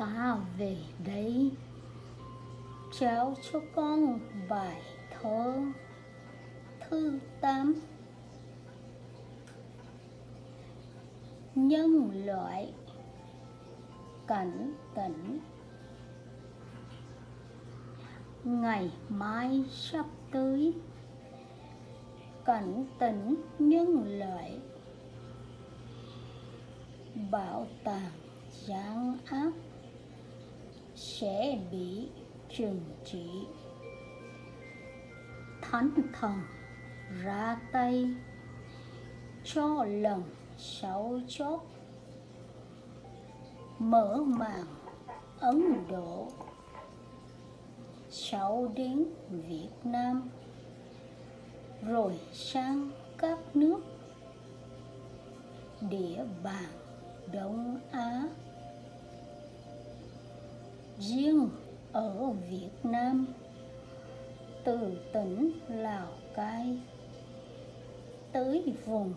ta về đây trao cho con bài thơ thứ tám. Nhân loại cảnh tỉnh. Ngày mai sắp tới. Cảnh tỉnh nhân loại. Bảo tàng giang áp sẽ bị trừng trị. Thánh thần ra tay cho lần sáu chốt. Mở màn ấn độ sau đến việt nam. Rồi sang các nước. Địa bàn đông á riêng ở việt nam, từ tỉnh lào cai tới vùng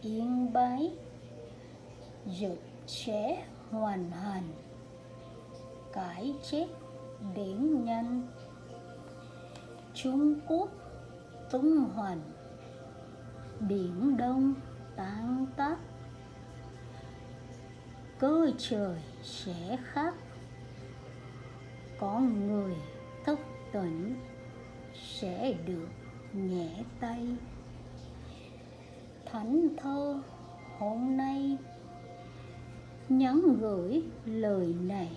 yên bái dịch sẽ hoàn thành cái chết biển nhanh. Trung quốc tung hoành, biển đông tan tác, cơ trời sẽ khác con người thức tỉnh sẽ được nhẹ tay. Thánh thơ hôm nay nhắn gửi lời này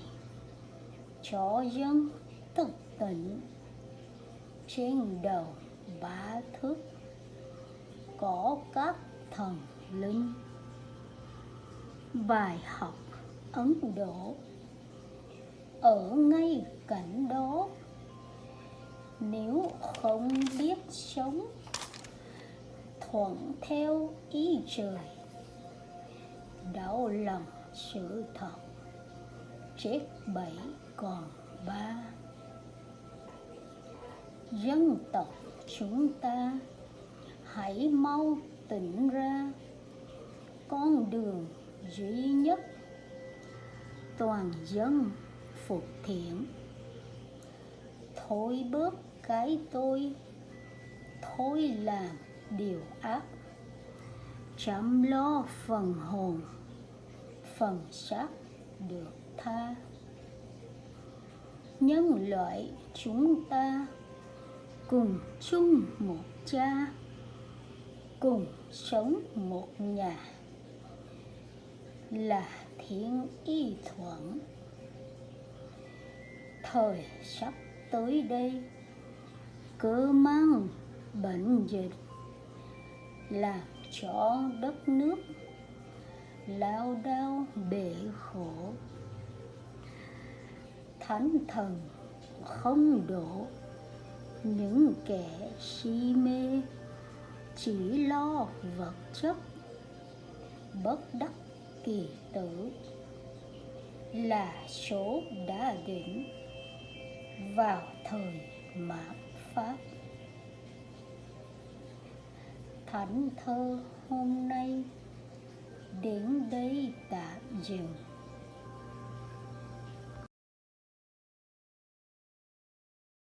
cho dân thức tỉnh. Trên đầu ba thước có các thần linh. Bài học ấn độ ở ngay cạnh đó. Nếu không biết sống thuận theo ý trời, đau lòng sự thật, chết bảy còn ba. Dân tộc chúng ta, hãy mau tỉnh ra. Con đường duy nhất toàn dân phục thiện. Thôi bớt cái tôi, thôi làm điều ác. Chăm lo phần hồn, phần xác được tha. Nhân loại chúng ta cùng chung một cha, cùng sống một nhà là thiên y thuận thời sắp tới đây. Cứ mang bệnh dịch làm cho đất nước lao đao bể khổ. Thánh thần không đổ những kẻ si mê, chỉ lo vật chất, bất đắc kỳ tử là số đã định vào thời mạt pháp. Thánh thơ hôm nay đến đây tạm dừng.